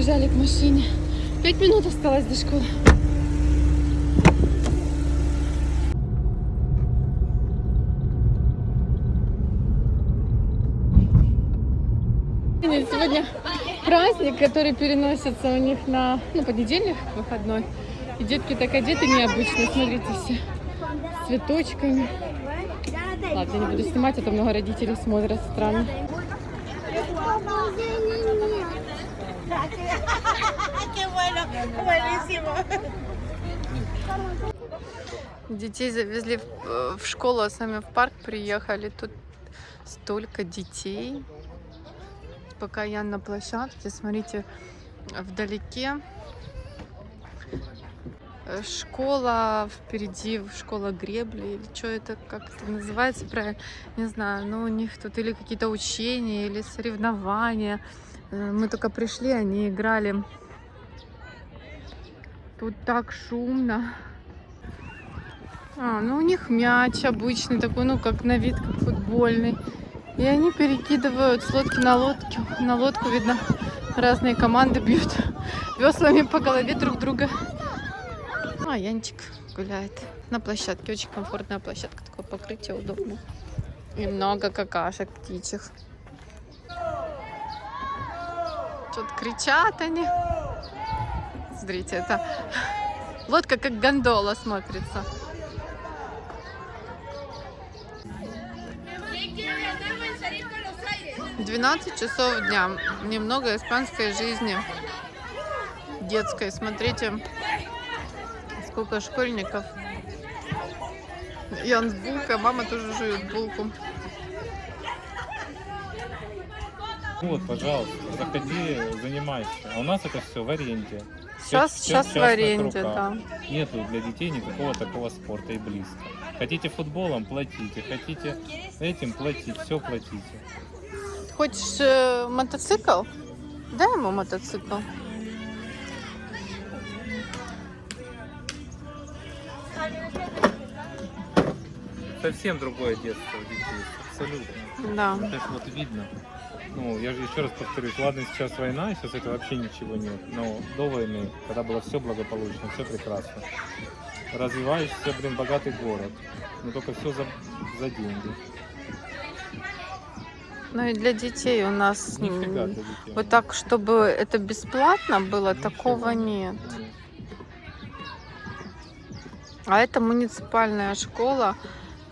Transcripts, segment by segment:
побежали к машине. Пять минут осталось до школы. Сегодня праздник, который переносится у них на ну, понедельник, выходной. И детки так одеты необычно, смотрите все, с цветочками. Ладно, не буду снимать, а то много родителей смотрят странно. Детей завезли в, в школу, а сами в парк приехали. Тут столько детей. Пока я на площадке, смотрите, вдалеке школа впереди, школа гребли, или что это, как это называется правильно, не знаю, но у них тут или какие-то учения, или соревнования. Э, Мы только пришли, они играли. Тут так шумно. А, ну у них мяч обычный такой, ну как на вид, как футбольный. И они перекидывают с лодки на лодку. На лодку, видно, разные команды бьют веслами по голове друг друга. А, Янчик гуляет на площадке. Очень комфортная площадка, такое покрытие удобно. И много какашек птичьих. Что-то кричат они. Смотрите, это лодка как гондола смотрится. Двенадцать часов дня. Немного испанской жизни. Детской. Смотрите, сколько школьников. Ян с булкой, мама тоже жует булку. Вот, пожалуйста, заходи, занимайся. А у нас это все в аренде. Сейчас, сейчас всё в аренде, да. Нету для детей никакого такого спорта и близко. Хотите футболом, платите. Хотите этим, платить. Все платите. Хочешь э, мотоцикл? Дай ему мотоцикл. Совсем другое детство у детей. Абсолютно. Да. Так вот видно. Ну, я же еще раз повторюсь, ладно, сейчас война, сейчас это вообще ничего нет. Но до войны, когда было все благополучно, все прекрасно. Развивающийся, блин, богатый город. Но только все за, за деньги. Ну и для детей у нас Нифига для детей. вот так, чтобы это бесплатно было, Ничего. такого нет. А это муниципальная школа,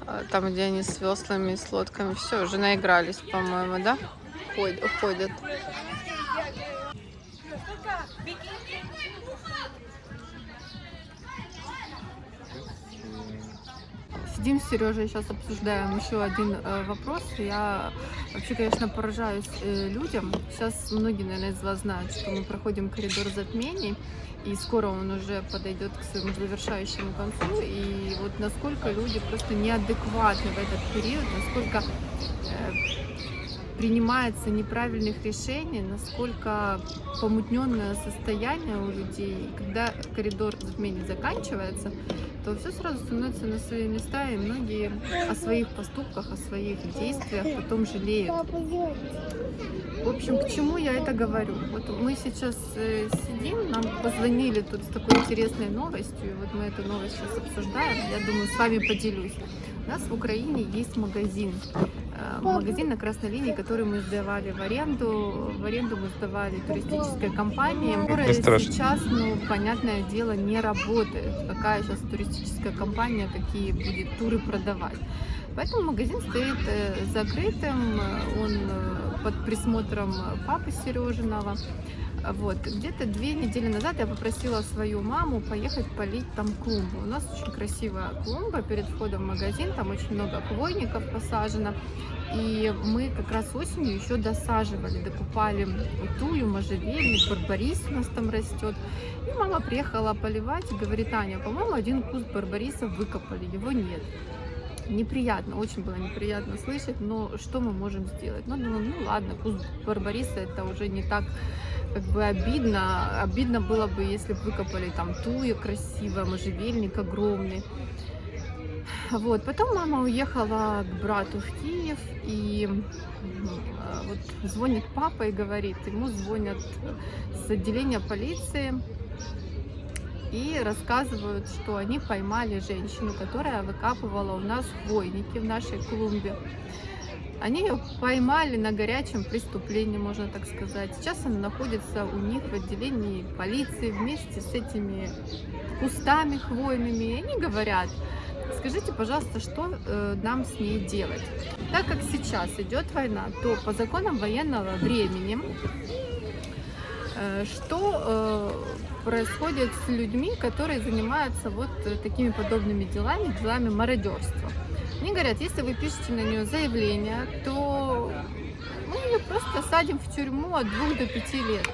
э, там, где они с веслами, с лодками, все, уже наигрались, по-моему, да? Ходят, ходят. Сидим с Сережей, сейчас обсуждаем еще один э, вопрос. Я вообще, конечно, поражаюсь э, людям. Сейчас многие, наверное, из вас знают, что мы проходим коридор затмений, и скоро он уже подойдет к своему завершающему концу. И вот насколько люди просто неадекватны в этот период, насколько э, принимается неправильных решений, насколько помутненное состояние у людей. Когда коридор затмений заканчивается, то все сразу становится на свои места, и многие о своих поступках, о своих действиях потом жалеют. В общем, к чему я это говорю? Вот мы сейчас э, сидим, нам позвонили тут с такой интересной новостью, и вот мы эту новость сейчас обсуждаем, я думаю, с вами поделюсь. У нас в Украине есть магазин, магазин на красной линии, который мы сдавали в аренду. В аренду мы сдавали туристической компании, которая сейчас, ну, понятное дело, не работает. Какая сейчас туристическая компания, какие будет туры продавать. Поэтому магазин стоит э, закрытым, э, он э, под присмотром папы Сережиного. Вот. Где-то две недели назад я попросила свою маму поехать полить там клумбу. У нас очень красивая клумба перед входом в магазин, там очень много хвойников посажено. И мы как раз осенью еще досаживали, докупали тую, можжевельник, барбарис у нас там растет. И мама приехала поливать и говорит, Аня, по-моему, один куст барбариса выкопали, его нет неприятно, очень было неприятно слышать, но что мы можем сделать? Ну, думаю, ну ладно, куст барбариса это уже не так как бы обидно. Обидно было бы, если бы выкопали там туя красивая, можжевельник огромный. Вот, потом мама уехала к брату в Киев, и а, вот звонит папа и говорит, ему звонят с отделения полиции и рассказывают, что они поймали женщину, которая выкапывала у нас хвойники в нашей клумбе. Они ее поймали на горячем преступлении, можно так сказать. Сейчас она находится у них в отделении полиции вместе с этими кустами хвойными. И они говорят, скажите, пожалуйста, что э, нам с ней делать? Так как сейчас идет война, то по законам военного времени, что э, происходит с людьми, которые занимаются вот э, такими подобными делами, делами мародерства? Они говорят, если вы пишете на нее заявление, то мы ее просто садим в тюрьму от 2 до 5 лет.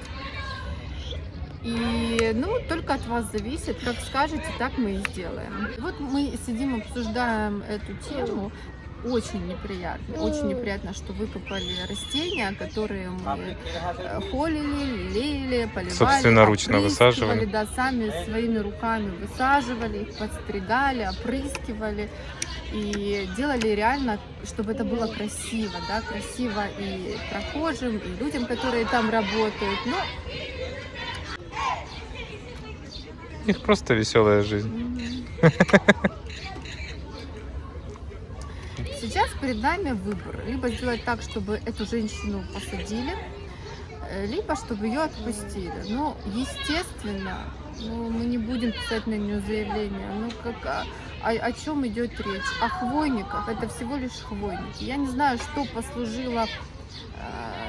И, ну, только от вас зависит, как скажете, так мы и сделаем. Вот мы сидим, обсуждаем эту тему. Очень неприятно, очень неприятно, что выкопали растения, которые мы э, холили, лелеяли, поливали, Собственноручно высаживали. Да, сами своими руками высаживали, их подстригали, опрыскивали и делали реально, чтобы это было красиво, да, красиво и прохожим, и людям, которые там работают. Ну, У них просто веселая жизнь. Мгм. Сейчас перед нами выбор. Либо сделать так, чтобы эту женщину посадили, э, либо чтобы ее отпустили. Ну, естественно, ну, мы не будем писать на нее заявление. Ну, как, а- о, о чем идет речь? О хвойниках. Это всего лишь хвойники. Я не знаю, что послужило э,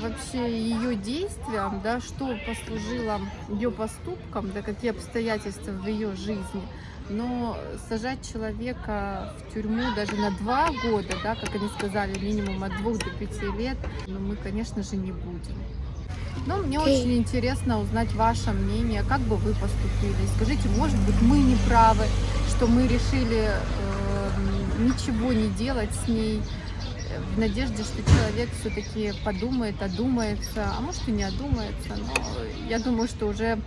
вообще ее действиям, да, что послужило ее поступкам, да, какие обстоятельства в ее жизни. Но сажать человека в тюрьму даже на два года, да, как они сказали, минимум от двух до пяти лет, ну, мы, конечно же, не будем. Но мне очень интересно узнать ваше мнение, как бы вы поступили. Скажите, может быть, мы не правы, что мы решили э, ничего не делать с ней, в надежде, что человек все-таки подумает, одумается, а может и не одумается, но я думаю, что уже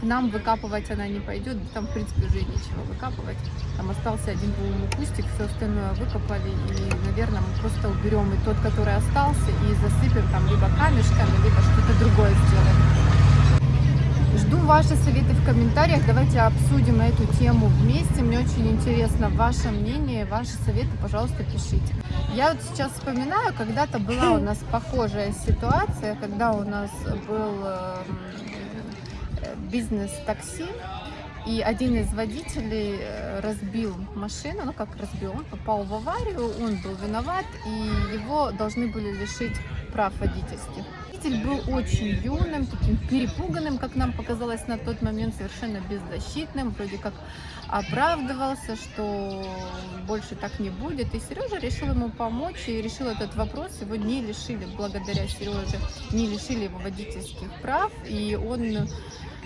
к нам выкапывать она не пойдет, там в принципе уже нечего выкапывать. Там остался один, по-моему, кустик, все остальное выкопали, и, наверное, мы просто уберем и тот, который остался, и засыпем там либо камешками, либо что-то другое сделаем. Жду ваши советы в комментариях. Давайте обсудим эту тему вместе. Мне очень интересно ваше мнение, ваши советы, пожалуйста, пишите. Я вот сейчас вспоминаю, когда-то была у нас похожая ситуация, когда у нас был э, э, бизнес-такси, и один из водителей э, разбил машину, ну как разбил, он попал в аварию, он был виноват, и его должны были лишить прав водительских. Водитель был очень юным, таким перепуганным, как нам показалось на тот момент, совершенно беззащитным, вроде как оправдывался, что больше так не будет. И Сережа решил ему помочь и решил этот вопрос. Его не лишили, благодаря Сереже, не лишили его водительских прав. И он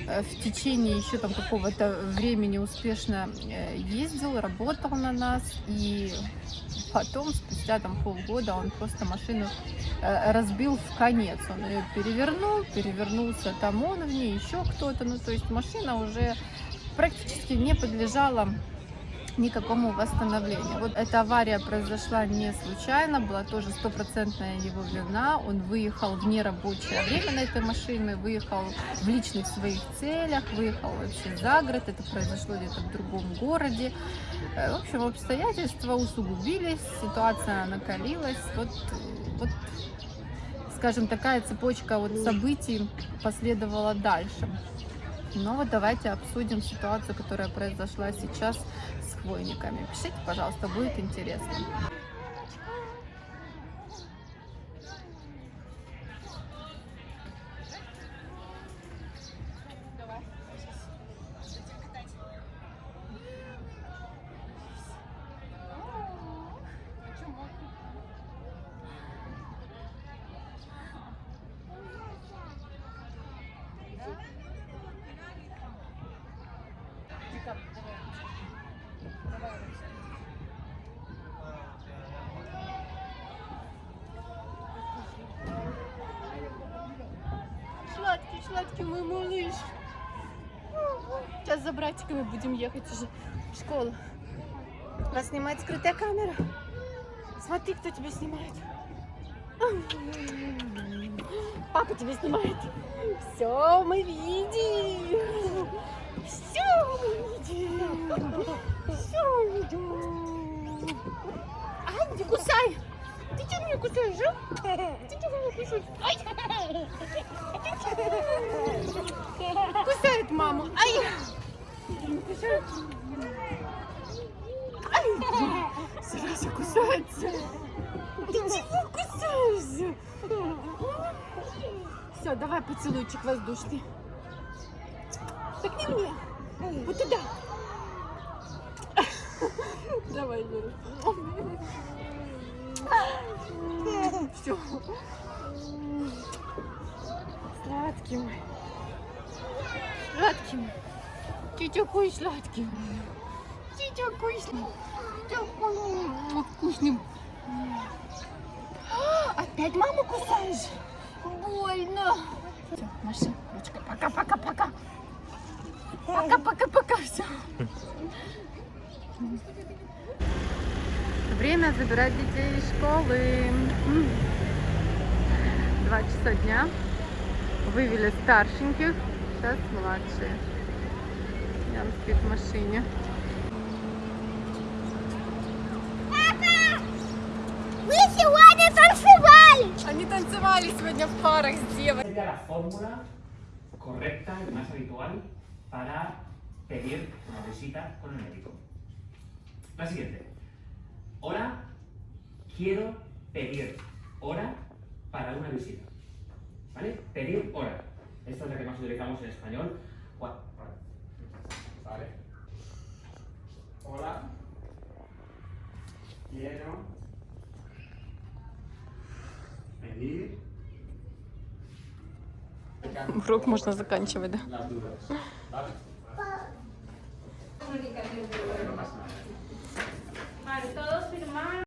в течение еще там какого-то времени успешно э, ездил, работал на нас. И потом, спустя там полгода, он просто машину э, разбил в конец. Он ее перевернул, перевернулся там он в ней, еще кто-то. Ну, то есть машина уже практически не подлежала никакому восстановлению. Вот эта авария произошла не случайно, была тоже стопроцентная его вина. Он выехал в нерабочее время на этой машине, выехал в личных своих целях, выехал вообще за город. Это произошло где-то в другом городе. Э, В общем, обстоятельства усугубились, ситуация накалилась. Вот, вот скажем, такая цепочка вот событий последовала дальше. Но вот давайте обсудим ситуацию, которая произошла сейчас хвойниками. Пишите, пожалуйста, будет интересно. Сладкий, сладкий мой малыш. Сейчас за братиками будем ехать уже в школу. Вас снимает скрытая камера. Смотри, кто тебя снимает. Папа тебя снимает. Все, мы видим. Все мы видим. Все мы видим. Ай, не кусай. Ты что меня кусаешь, а? Ты что меня кусаешь? Ай. Кусает маму. Ай. Кусает. Ай. Сережа кусается. Ты чего кусаешься? Все, давай поцелуйчик воздушный. Так не мне. Вот туда. Давай, Вера. Все. Сладкий мой. Сладкий мой. Ты такой сладкий. Ты такой сладкий. Такой вкусный. Опять маму кусаешь? Больно. Все, Маша, ручка. Пока-пока-пока. Пока-пока-пока. Все. Время забирать детей из школы. Два часа дня. Вывели старшеньких. Сейчас младшие. Ян спит в машине. танцевали! Они танцевали сегодня в парах с девой. sería la fórmula correcta y más habitual para pedir una visita con el médico. La siguiente. Hora, quiero pedir hora para una visita. ¿Vale? Pedir hora. Esta es la que más utilizamos en español. Gua- Vale. Hola. Quiero pedir Урок можно заканчивать, да?